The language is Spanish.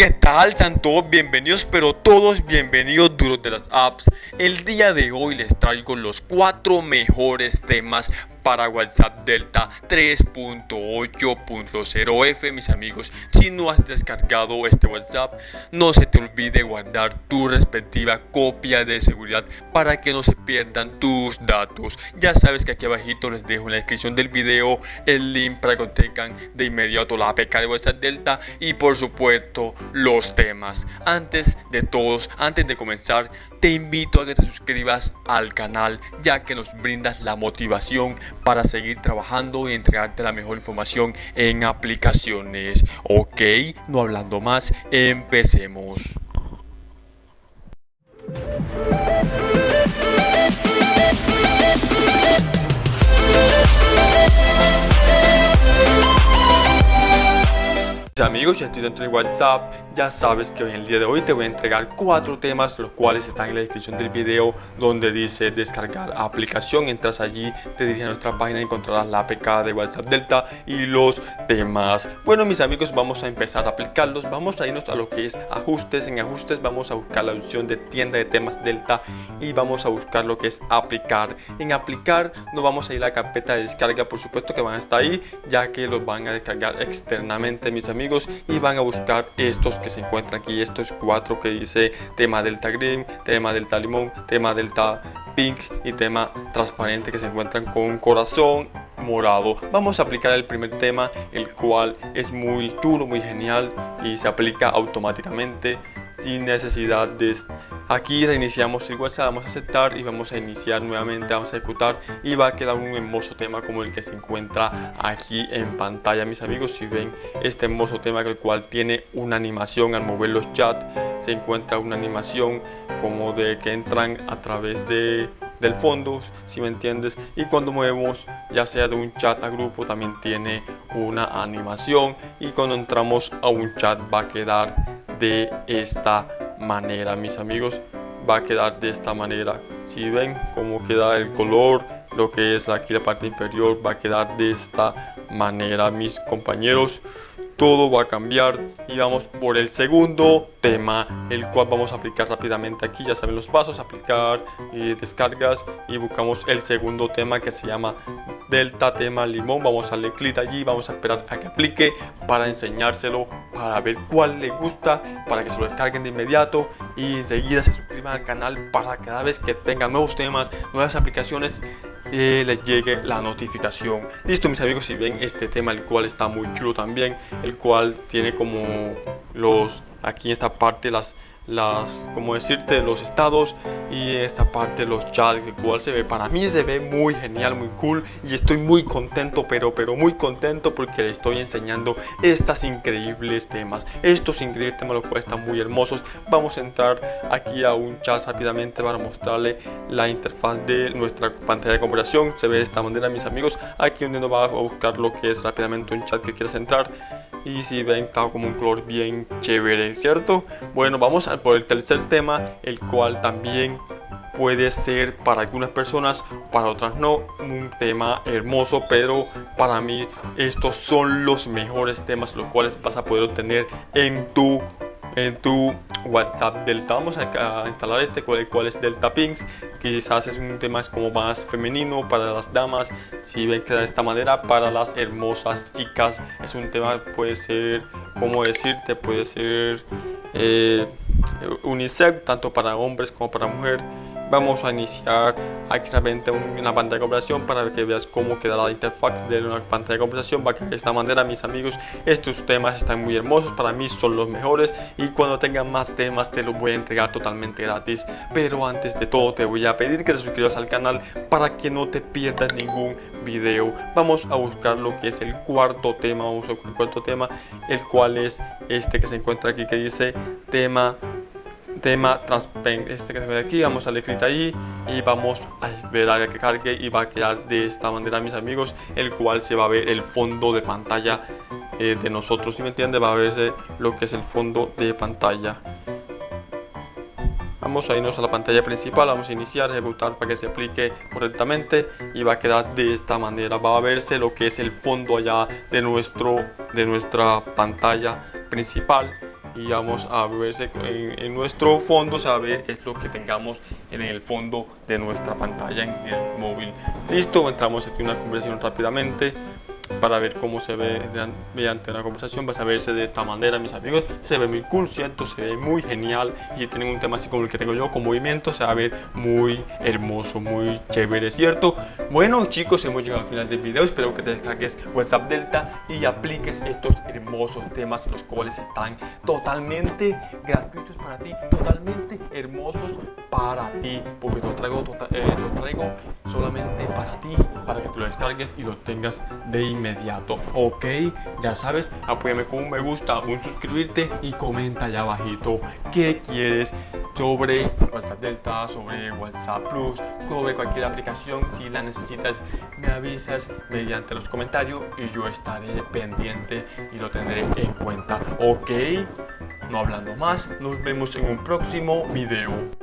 ¿qué tal? Sean todos bienvenidos, pero todos bienvenidos duros de las apps. El día de hoy les traigo los cuatro mejores temas para WhatsApp Delta 3.8.0F mis amigos. Si no has descargado este WhatsApp no se te olvide guardar tu respectiva copia de seguridad para que no se pierdan tus datos. Ya sabes que aquí abajito les dejo en la descripción del video el link para que tengan de inmediato la APK de WhatsApp Delta y por supuesto los temas. Antes de todos antes de comenzar te invito a que te suscribas al canal ya que nos brindas la motivación para seguir trabajando y entregarte la mejor información en aplicaciones. Ok, no hablando más, empecemos. Amigos, ya estoy dentro de WhatsApp, ya sabes que en el día de hoy te voy a entregar cuatro temas, los cuales están en la descripción del video, donde dice descargar aplicación, entras allí, te diriges a nuestra página y encontrarás la APK de WhatsApp Delta y los temas. Bueno mis amigos, vamos a empezar a aplicarlos, vamos a irnos a lo que es ajustes, en ajustes vamos a buscar la opción de tienda de temas Delta y vamos a buscar lo que es aplicar. En aplicar no vamos a ir a la carpeta de descarga, por supuesto que van a estar ahí, ya que los van a descargar externamente mis amigos y van a buscar estos que se encuentran aquí, estos cuatro que dice tema delta green, tema delta limón, tema delta pink y tema transparente que se encuentran con corazón morado. Vamos a aplicar el primer tema, el cual es muy chulo, muy genial y se aplica automáticamente sin necesidad de aquí reiniciamos el WhatsApp vamos a aceptar y vamos a iniciar nuevamente vamos a ejecutar y va a quedar un hermoso tema como el que se encuentra aquí en pantalla mis amigos. Si ven este hermoso tema el cual tiene una animación al mover los chats se encuentra una animación como de que entran a través de del fondo, si me entiendes, y cuando movemos ya sea de un chat a grupo también tiene una animación. Y cuando entramos a un chat va a quedar de esta manera mis amigos va a quedar de esta manera. Si ven cómo queda el color lo que es aquí la parte inferior va a quedar de esta manera mis compañeros. Todo va a cambiar y vamos por el segundo tema el cual vamos a aplicar rápidamente aquí. Ya saben los pasos aplicar y descargas y buscamos el segundo tema que se llama delta tema limón. Vamos a darle clic allí vamos a esperar a que aplique para enseñárselo para ver cuál le gusta para que se lo descarguen de inmediato. Y enseguida se suscriban al canal para cada vez que tengan nuevos temas nuevas aplicaciones eh, les llegue la notificación. Listo mis amigos si ven este tema el cual está muy chulo también el cual tiene como los aquí en esta parte las las, como decirte, los estados y esta parte los chats, cual se ve, para mí se ve muy genial, muy cool y estoy muy contento, pero, pero muy contento porque le estoy enseñando estas increíbles temas, estos increíbles temas los cuales están muy hermosos. Vamos a entrar aquí a un chat rápidamente para mostrarle la interfaz de nuestra pantalla de comparación, se ve de esta manera mis amigos, aquí donde nos va a buscar lo que es rápidamente un chat que quieras entrar y si ven está como un color bien chévere, ¿cierto? Bueno, vamos a por el tercer tema, el cual también puede ser para algunas personas, para otras no, un tema hermoso, pero para mí estos son los mejores temas los cuales vas a poder obtener en tu en tu WhatsApp Delta. Vamos a, instalar este, cual, cual es Delta Pinks. Quizás es un tema como más femenino para las damas. Si ven que de esta manera, para las hermosas chicas, es un tema, puede ser, como decirte, puede ser eh, unisex, tanto para hombres como para mujeres vamos a iniciar aquí realmente una pantalla de conversación para que veas cómo quedará la interfaz de una pantalla de conversación. Va de esta manera mis amigos. Estos temas están muy hermosos para mí son los mejores. Y cuando tengan más temas te los voy a entregar totalmente gratis. Pero antes de todo te voy a pedir que te suscribas al canal para que no te pierdas ningún video. Vamos a buscar lo que es el cuarto tema. Vamos a buscar el cuarto tema el cual es este que se encuentra aquí que dice tema tema este que se ve aquí vamos a darle clic ahí y vamos a esperar a que cargue y va a quedar de esta manera mis amigos el cual se va a ver el fondo de pantalla eh, de nosotros si me entiende va a verse lo que es el fondo de pantalla. Vamos a irnos a la pantalla principal vamos a iniciar ejecutar para que se aplique correctamente y va a quedar de esta manera. Va a verse lo que es el fondo allá de nuestro de nuestra pantalla principal y vamos a verse en, en nuestro fondo, saber es lo que tengamos en el fondo de nuestra pantalla en el móvil. Listo, entramos aquí una conversación rápidamente para ver cómo se ve mediante una conversación vas a verse de esta manera mis amigos. Se ve muy cool cierto se ve muy genial y tienen un tema así como el que tengo yo con movimiento se va a ver muy hermoso muy chévere cierto bueno chicos hemos llegado al final del video. Espero que te descargues WhatsApp Delta y apliques estos hermosos temas los cuales están totalmente gratuitos para ti totalmente hermosos para ti porque lo traigo, tota-, eh, lo traigo solamente para ti para que te lo descargues y lo tengas de inmediato ok ya sabes apóyame con un me gusta un suscribirte y comenta allá abajito qué quieres sobre WhatsApp Delta, sobre WhatsApp Plus, sobre cualquier aplicación, si la necesitas me avisas mediante los comentarios y yo estaré pendiente y lo tendré en cuenta. Ok, no hablando más, nos vemos en un próximo video.